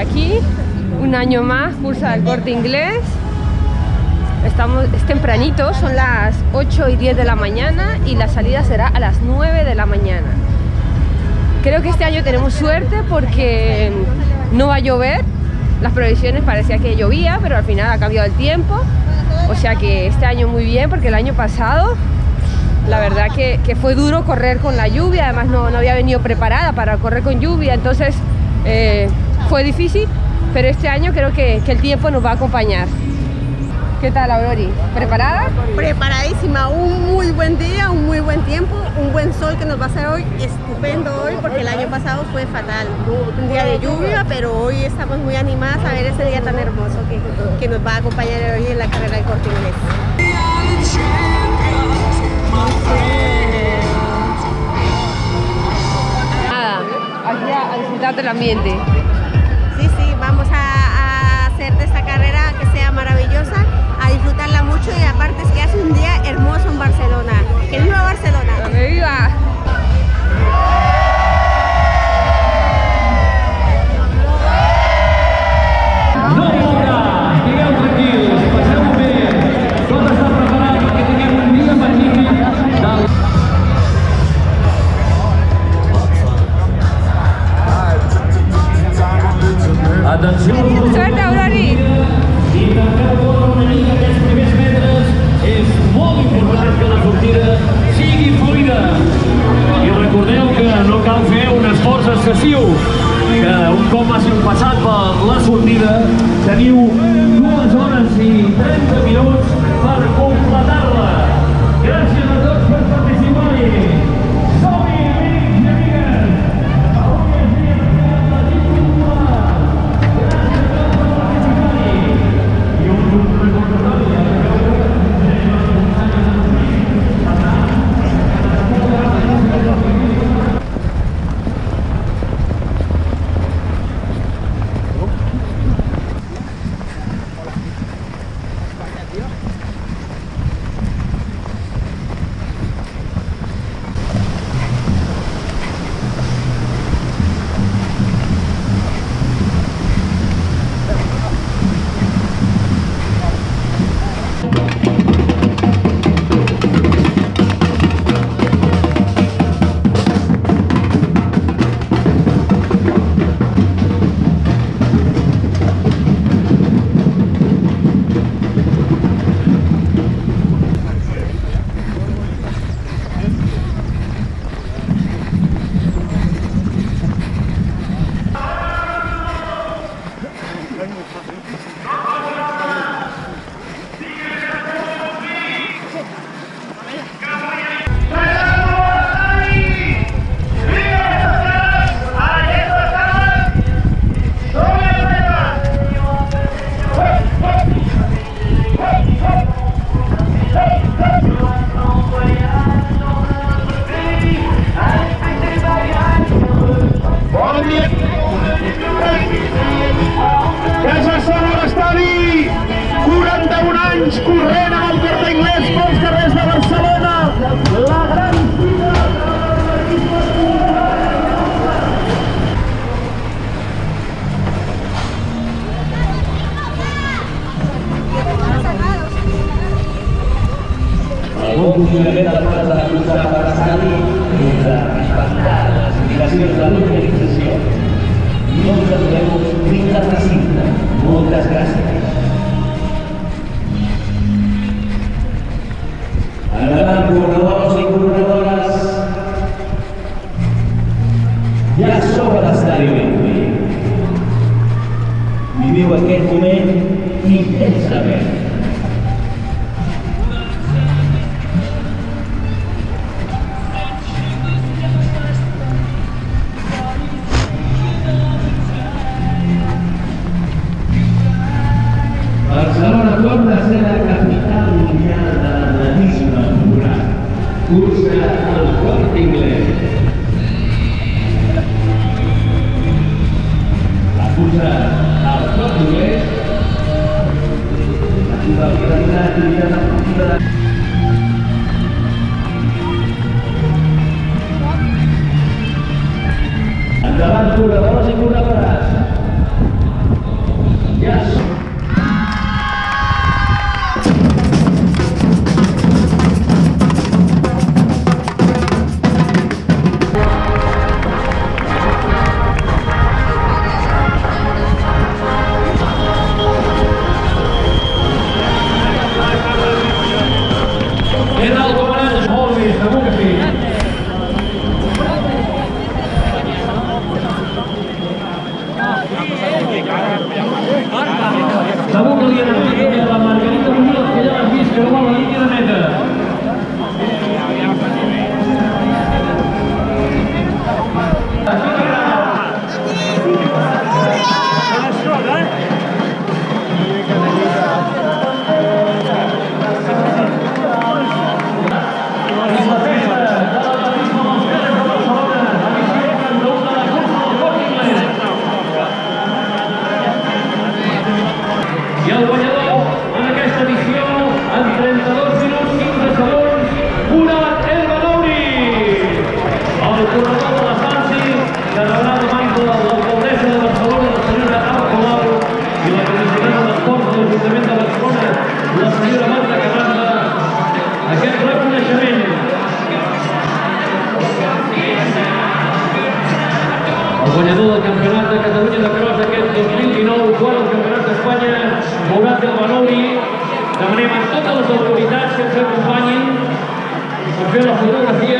aquí, un año más, cursa del corte inglés. Estamos, es tempranito, son las 8 y 10 de la mañana y la salida será a las 9 de la mañana. Creo que este año tenemos suerte porque no va a llover. Las previsiones parecía que llovía, pero al final ha cambiado el tiempo. O sea que este año muy bien porque el año pasado la verdad que, fue duro correr con la lluvia, además no, no había venido preparada para correr con lluvia, entonces eh, fue difícil, pero este año creo que, que el tiempo nos va a acompañar. ¿Qué tal, Aurori? ¿Preparada? Preparadísima, un muy buen día, un muy buen tiempo, un buen sol que nos va a hacer hoy, estupendo hoy, porque el año pasado fue fatal, un día de lluvia, pero hoy estamos muy animadas a ver ese día tan hermoso que, que nos va a acompañar hoy en la carrera de corte inglés. Nada, aquí a, a disfrutar del ambiente. Disfrutarla mucho y aparte es que hace un día hermoso en Barcelona. ¡Que viva Barcelona! ¡Que viva! Excessiu, que un cop hàssiu passat per la sortida teniu dues hores i 30 minuts per Funcionament de les curses per l'estadi és de respectar les indicacions de l'organització. Aturem fins al recinte. Moltes gràcies. Endavant, corredors i corredores. Ja a l'estadi olímpic. Viviu aquest moment intensament. Torna a ser la capital mundial de l'atletisme popular. Cursa el Corte Inglés. La cursa al Corte Inglés. De l'activitat esportiva de Endavant, corredors i corredores. Guanyador del Campionat de Catalunya de Cross aquest 2019, quart al Campionat d'Espanya, Morat del Banouri. Demanem a totes les autoritats que ens acompanyin per fer la fotografia